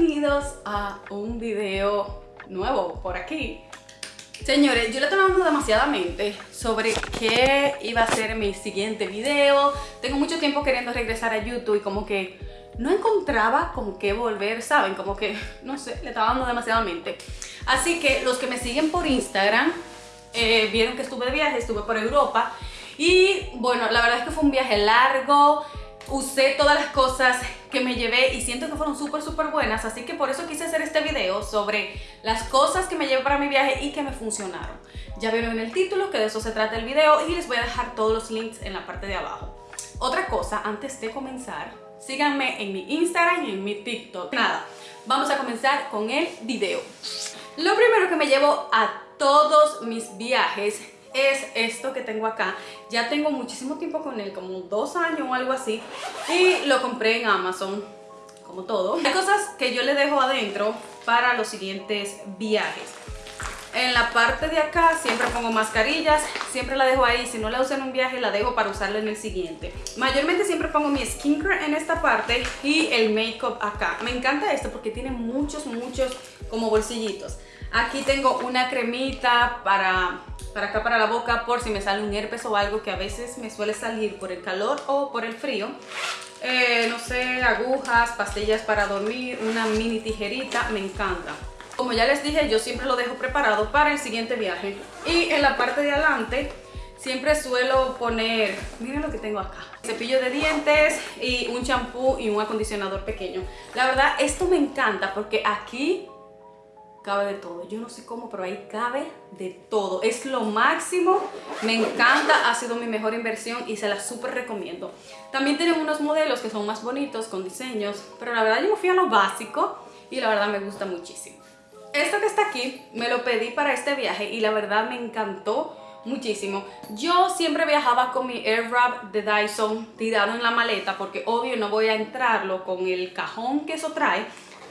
bienvenidos a un video nuevo por aquí. Señores, yo le estaba hablando demasiadamente sobre qué iba a ser mi siguiente video. Tengo mucho tiempo queriendo regresar a YouTube y como que no encontraba como qué volver, ¿saben? Como que, no sé, le estaba dando demasiadamente. Así que los que me siguen por Instagram eh, vieron que estuve de viaje, estuve por Europa y bueno, la verdad es que fue un viaje largo, usé todas las cosas que me llevé y siento que fueron súper súper buenas así que por eso quise hacer este video sobre las cosas que me llevé para mi viaje y que me funcionaron. Ya vieron en el título que de eso se trata el video y les voy a dejar todos los links en la parte de abajo. Otra cosa antes de comenzar síganme en mi Instagram y en mi TikTok. Nada, vamos a comenzar con el video. Lo primero que me llevo a todos mis viajes es esto que tengo acá. Ya tengo muchísimo tiempo con él, como dos años o algo así. Y lo compré en Amazon, como todo. Hay cosas que yo le dejo adentro para los siguientes viajes. En la parte de acá siempre pongo mascarillas, siempre la dejo ahí, si no la uso en un viaje la dejo para usarla en el siguiente. Mayormente siempre pongo mi skincare en esta parte y el makeup acá. Me encanta esto porque tiene muchos, muchos como bolsillitos. Aquí tengo una cremita para para acá para la boca por si me sale un herpes o algo que a veces me suele salir por el calor o por el frío. Eh, no sé, agujas, pastillas para dormir, una mini tijerita, me encanta. Como ya les dije, yo siempre lo dejo preparado para el siguiente viaje. Y en la parte de adelante siempre suelo poner, miren lo que tengo acá, cepillo de dientes y un champú y un acondicionador pequeño. La verdad, esto me encanta porque aquí cabe de todo. Yo no sé cómo, pero ahí cabe de todo. Es lo máximo, me encanta, ha sido mi mejor inversión y se la súper recomiendo. También tienen unos modelos que son más bonitos, con diseños, pero la verdad yo me fui a lo básico y la verdad me gusta muchísimo. Esto que está aquí me lo pedí para este viaje y la verdad me encantó muchísimo. Yo siempre viajaba con mi Air Wrap de Dyson tirado en la maleta porque obvio no voy a entrarlo con el cajón que eso trae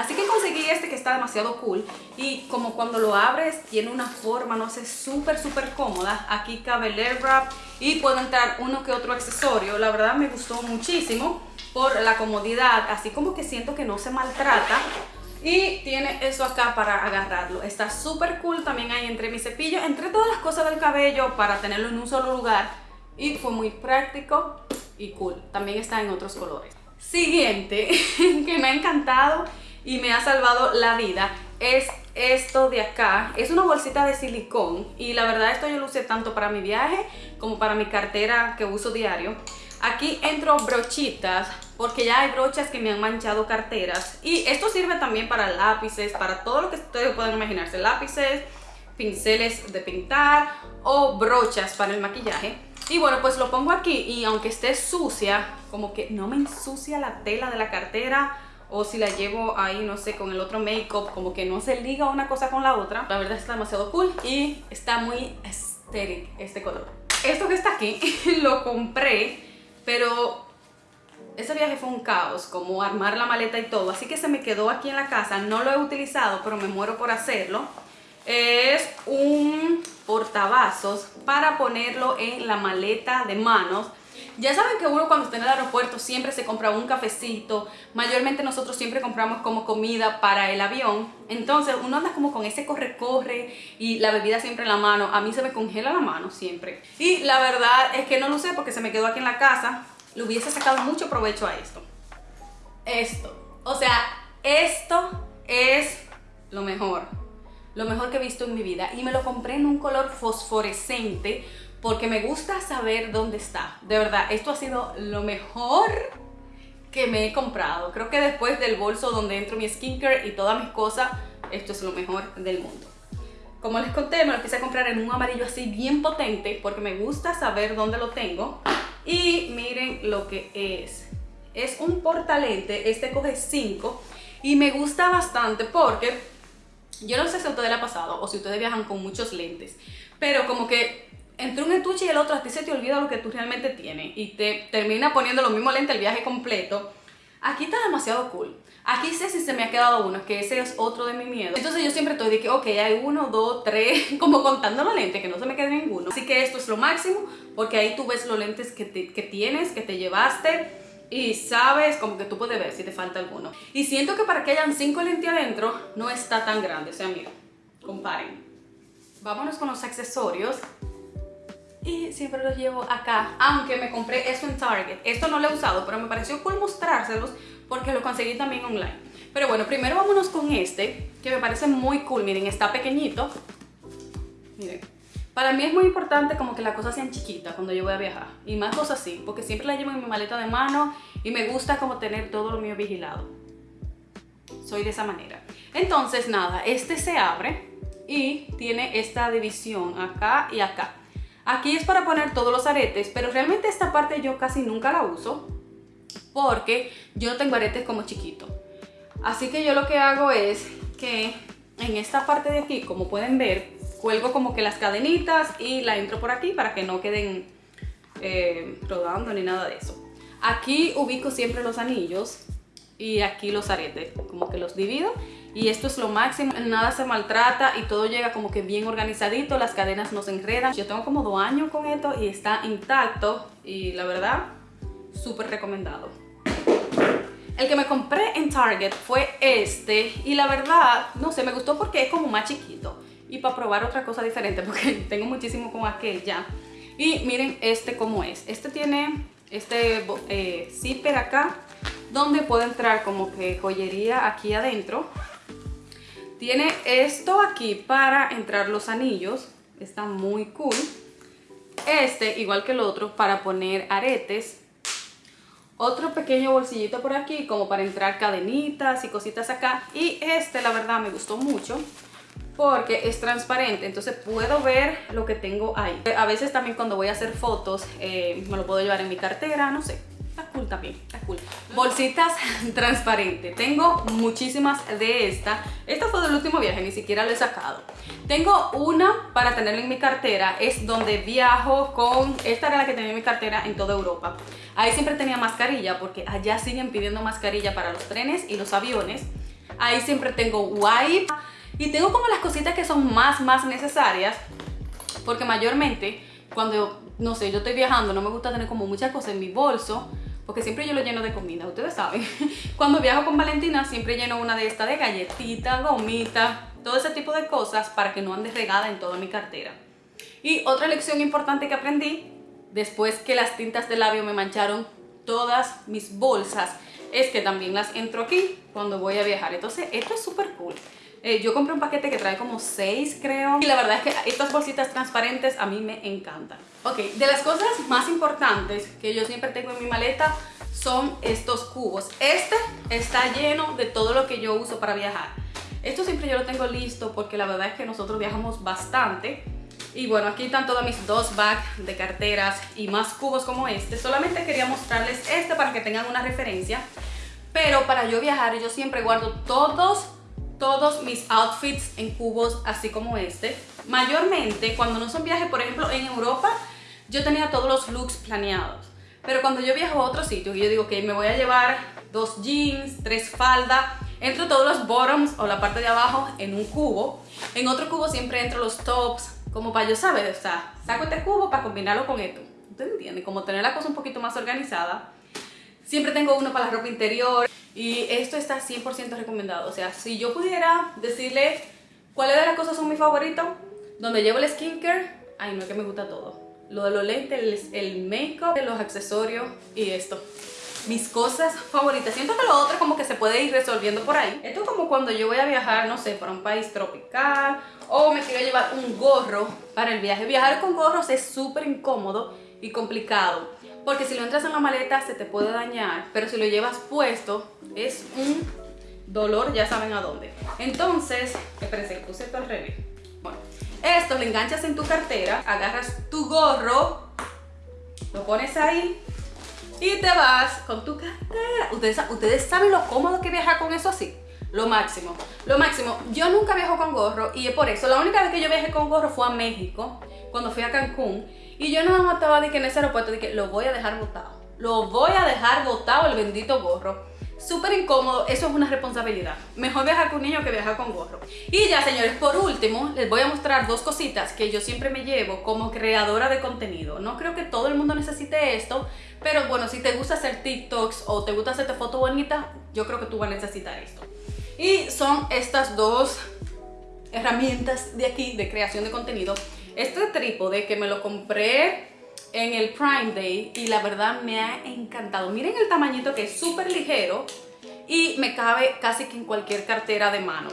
Así que conseguí este que está demasiado cool y como cuando lo abres tiene una forma, no sé, súper súper cómoda. Aquí cabe el air wrap y puedo entrar uno que otro accesorio. La verdad me gustó muchísimo por la comodidad, así como que siento que no se maltrata. Y tiene eso acá para agarrarlo. Está súper cool, también hay entre mi cepillo, entre todas las cosas del cabello para tenerlo en un solo lugar. Y fue muy práctico y cool. También está en otros colores. Siguiente, que me ha encantado y me ha salvado la vida es esto de acá. Es una bolsita de silicón y la verdad esto yo lo usé tanto para mi viaje como para mi cartera que uso diario. Aquí entro brochitas porque ya hay brochas que me han manchado carteras y esto sirve también para lápices, para todo lo que ustedes pueden imaginarse, lápices, pinceles de pintar o brochas para el maquillaje. Y bueno, pues lo pongo aquí y aunque esté sucia, como que no me ensucia la tela de la cartera o si la llevo ahí, no sé, con el otro make-up, como que no se liga una cosa con la otra. La verdad está demasiado cool y está muy aesthetic este color. Esto que está aquí lo compré, pero ese viaje fue un caos, como armar la maleta y todo, así que se me quedó aquí en la casa, no lo he utilizado, pero me muero por hacerlo. Es un portavasos para ponerlo en la maleta de manos ya saben que uno cuando está en el aeropuerto siempre se compra un cafecito, mayormente nosotros siempre compramos como comida para el avión, entonces uno anda como con ese corre-corre y la bebida siempre en la mano, a mí se me congela la mano siempre. Y la verdad es que no lo sé porque se me quedó aquí en la casa, le hubiese sacado mucho provecho a esto. Esto, o sea, esto es lo mejor, lo mejor que he visto en mi vida. Y me lo compré en un color fosforescente porque me gusta saber dónde está. De verdad, esto ha sido lo mejor que me he comprado. Creo que después del bolso donde entro mi skincare y todas mis cosas, esto es lo mejor del mundo. Como les conté, me lo a comprar en un amarillo así bien potente porque me gusta saber dónde lo tengo. Y miren lo que es. Es un portalente, este coge 5 y me gusta bastante porque yo no sé si a ustedes le ha pasado o si ustedes viajan con muchos lentes, pero como que entre un estuche y el otro a ti se te olvida lo que tú realmente tienes y te termina poniendo lo mismo lente el viaje completo. Aquí está demasiado cool. Aquí sé si se me ha quedado uno, que ese es otro de mi miedo. Entonces yo siempre estoy de que, ok, hay uno, dos, tres, como contando los lentes, que no se me quede ninguno. Así que esto es lo máximo, porque ahí tú ves los lentes que, que tienes, que te llevaste, y sabes como que tú puedes ver si te falta alguno. Y siento que para que hayan 5 lentes adentro no está tan grande, o sea, mira, comparen. Vámonos con los accesorios. Y siempre los llevo acá, aunque me compré esto en Target. Esto no lo he usado, pero me pareció cool mostrárselos porque lo conseguí también online. Pero bueno, primero vámonos con este, que me parece muy cool. Miren, está pequeñito. Miren. Para mí es muy importante como que las cosas sean chiquitas cuando yo voy a viajar. Y más cosas así, porque siempre la llevo en mi maleta de mano y me gusta como tener todo lo mío vigilado. Soy de esa manera. Entonces, nada, este se abre y tiene esta división acá y acá. Aquí es para poner todos los aretes, pero realmente esta parte yo casi nunca la uso porque yo tengo aretes como chiquito. Así que yo lo que hago es que en esta parte de aquí, como pueden ver, cuelgo como que las cadenitas y la entro por aquí para que no queden eh, rodando ni nada de eso. Aquí ubico siempre los anillos y aquí los aretes, como que los divido y esto es lo máximo, nada se maltrata y todo llega como que bien organizadito, las cadenas no se enredan. Yo tengo como dos años con esto y está intacto y la verdad, súper recomendado. El que me compré en Target fue este y la verdad, no sé, me gustó porque es como más chiquito y para probar otra cosa diferente porque tengo muchísimo con aquel ya. Y miren este cómo es. Este tiene este eh, zipper acá donde puede entrar como que joyería aquí adentro. Tiene esto aquí para entrar los anillos. Está muy cool. Este, igual que el otro, para poner aretes. Otro pequeño bolsillito por aquí como para entrar cadenitas y cositas acá. Y este la verdad me gustó mucho porque es transparente, entonces puedo ver lo que tengo ahí. A veces también cuando voy a hacer fotos eh, me lo puedo llevar en mi cartera, no sé, está cool también, está cool. Bolsitas transparentes, tengo muchísimas de esta. Esta fue del último viaje, ni siquiera la he sacado. Tengo una para tenerla en mi cartera, es donde viajo con... Esta era la que tenía en mi cartera en toda Europa. Ahí siempre tenía mascarilla porque allá siguen pidiendo mascarilla para los trenes y los aviones. Ahí siempre tengo wipe y tengo como las cositas que son más, más necesarias, porque mayormente cuando, no sé, yo estoy viajando, no me gusta tener como muchas cosas en mi bolso, porque siempre yo lo lleno de comida, ustedes saben. Cuando viajo con Valentina siempre lleno una de estas de galletitas, gomitas, todo ese tipo de cosas para que no ande regada en toda mi cartera. Y otra lección importante que aprendí, después que las tintas de labio me mancharon todas mis bolsas, es que también las entro aquí cuando voy a viajar. Entonces esto es súper cool. Eh, yo compré un paquete que trae como 6 creo y la verdad es que estas bolsitas transparentes a mí me encantan. Ok, de las cosas más importantes que yo siempre tengo en mi maleta son estos cubos. Este está lleno de todo lo que yo uso para viajar. Esto siempre yo lo tengo listo porque la verdad es que nosotros viajamos bastante. Y bueno, aquí están todas mis dos bags de carteras y más cubos como este. Solamente quería mostrarles este para que tengan una referencia. Pero para yo viajar yo siempre guardo todos todos mis outfits en cubos así como este. Mayormente cuando no son viajes, por ejemplo en Europa, yo tenía todos los looks planeados. Pero cuando yo viajo a otro sitio y yo digo que me voy a llevar dos jeans, tres faldas, entro todos los bottoms o la parte de abajo en un cubo. En otro cubo siempre entro los tops, como para yo saber, o sea, saco este cubo para combinarlo con esto. ¿Ustedes? Como tener la cosa un poquito más organizada. Siempre tengo uno para la ropa interior. Y esto está 100% recomendado. O sea, si yo pudiera decirle cuáles de las cosas son mis favoritos, donde llevo el skincare, ay no, que me gusta todo. Lo de los lentes, el, el make-up, los accesorios y esto. Mis cosas favoritas. Siento que lo otro como que se puede ir resolviendo por ahí. Esto es como cuando yo voy a viajar, no sé, para un país tropical o me quiero llevar un gorro para el viaje. Viajar con gorros es súper incómodo y complicado porque si lo entras en la maleta se te puede dañar, pero si lo llevas puesto es un dolor, ya saben a dónde. Entonces, espérense, puse esto al revés. Bueno, esto lo enganchas en tu cartera, agarras tu gorro, lo pones ahí y te vas con tu cartera. Ustedes, ustedes saben lo cómodo que viajar con eso así. Lo máximo, lo máximo. Yo nunca viajo con gorro y es por eso. La única vez que yo viajé con gorro fue a México, cuando fui a Cancún. Y yo nada más estaba de que en ese aeropuerto de que lo voy a dejar botado. Lo voy a dejar botado el bendito gorro. Súper incómodo, eso es una responsabilidad. Mejor viajar con niño que viajar con gorro. Y ya señores, por último, les voy a mostrar dos cositas que yo siempre me llevo como creadora de contenido. No creo que todo el mundo necesite esto, Pero bueno, si te gusta hacer TikToks o te gusta hacerte fotos bonitas, yo creo que tú vas a necesitar esto. Y son estas dos herramientas de aquí de creación de contenido. Este trípode que me lo compré en el Prime Day y la verdad me ha encantado. Miren el tamañito que es súper ligero y me cabe casi que en cualquier cartera de mano.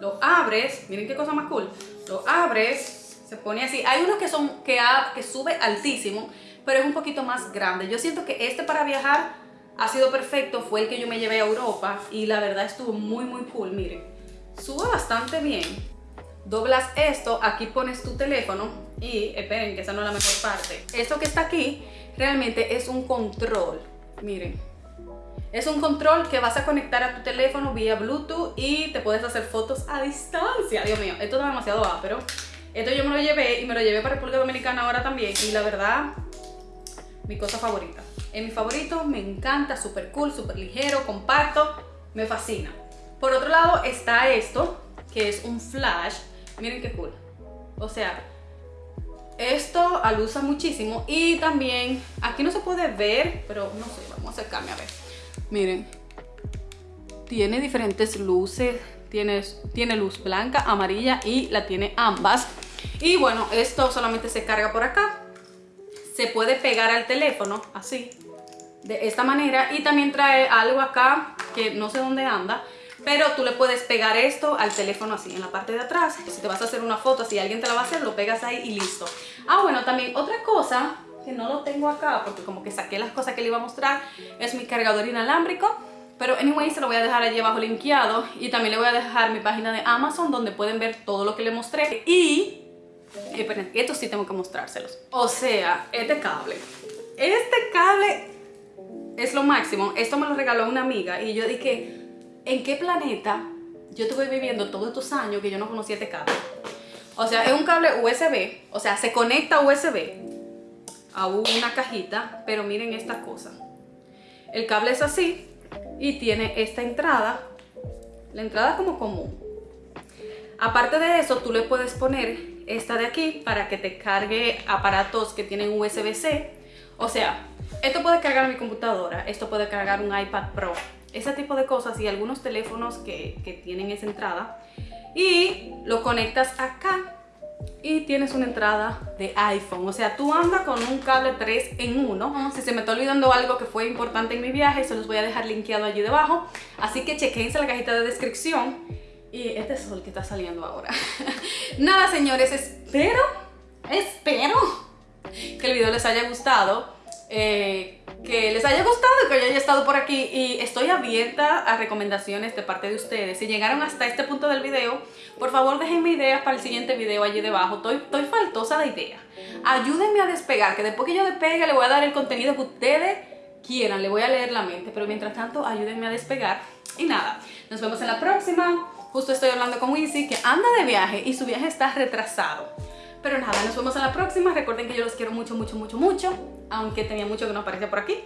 Lo abres, miren qué cosa más cool. Lo abres, se pone así. Hay unos que son que, que sube altísimo, pero es un poquito más grande. Yo siento que este para viajar ha sido perfecto. Fue el que yo me llevé a Europa y la verdad estuvo muy muy cool, miren. Sube bastante bien doblas esto, aquí pones tu teléfono y esperen que esa no es la mejor parte. Esto que está aquí realmente es un control, miren. Es un control que vas a conectar a tu teléfono vía Bluetooth y te puedes hacer fotos a distancia. Dios mío, esto es demasiado pero Esto yo me lo llevé y me lo llevé para República Dominicana ahora también y la verdad, mi cosa favorita. Es mi favorito, me encanta, súper cool, súper ligero, compacto, me fascina. Por otro lado está esto, que es un flash Miren qué cool. O sea, esto alusa muchísimo y también aquí no se puede ver, pero no sé, vamos a acercarme a ver. Miren, tiene diferentes luces, tiene, tiene luz blanca, amarilla y la tiene ambas. Y bueno, esto solamente se carga por acá. Se puede pegar al teléfono, así, de esta manera. Y también trae algo acá que no sé dónde anda, pero tú le puedes pegar esto al teléfono así, en la parte de atrás. Si te vas a hacer una foto, si alguien te la va a hacer, lo pegas ahí y listo. Ah, bueno, también otra cosa que no lo tengo acá, porque como que saqué las cosas que le iba a mostrar, es mi cargador inalámbrico. Pero anyway, se lo voy a dejar allí abajo linkeado y también le voy a dejar mi página de Amazon donde pueden ver todo lo que le mostré. Y, esperen, esto sí tengo que mostrárselos. O sea, este cable. Este cable es lo máximo. Esto me lo regaló una amiga y yo dije, ¿en qué planeta yo estuve viviendo todos estos años que yo no conocía este cable? O sea, es un cable USB, o sea, se conecta USB a una cajita, pero miren esta cosa. El cable es así y tiene esta entrada, la entrada como común. Aparte de eso, tú le puedes poner esta de aquí para que te cargue aparatos que tienen USB-C. O sea, esto puede cargar mi computadora, esto puede cargar un iPad Pro, ese tipo de cosas y algunos teléfonos que, que tienen esa entrada y lo conectas acá y tienes una entrada de iPhone. O sea, tú andas con un cable 3 en 1. Si se me está olvidando algo que fue importante en mi viaje, se los voy a dejar linkeado allí debajo. Así que chequense la cajita de descripción. Y este es el que está saliendo ahora. Nada, señores, espero, espero que el video les haya gustado. Eh, que les haya gustado, que yo haya estado por aquí y estoy abierta a recomendaciones de parte de ustedes. Si llegaron hasta este punto del video, por favor déjenme ideas para el siguiente video allí debajo. Estoy, estoy faltosa de ideas. Ayúdenme a despegar, que después que yo despegue le voy a dar el contenido que ustedes quieran, le voy a leer la mente, pero mientras tanto ayúdenme a despegar. Y nada, nos vemos en la próxima. Justo estoy hablando con Wizzy que anda de viaje y su viaje está retrasado. Pero nada, nos vemos en la próxima. Recuerden que yo los quiero mucho, mucho, mucho, mucho. Aunque tenía mucho que no aparecía por aquí.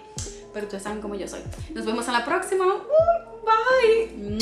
Pero ustedes saben cómo yo soy. Nos vemos en la próxima. bye.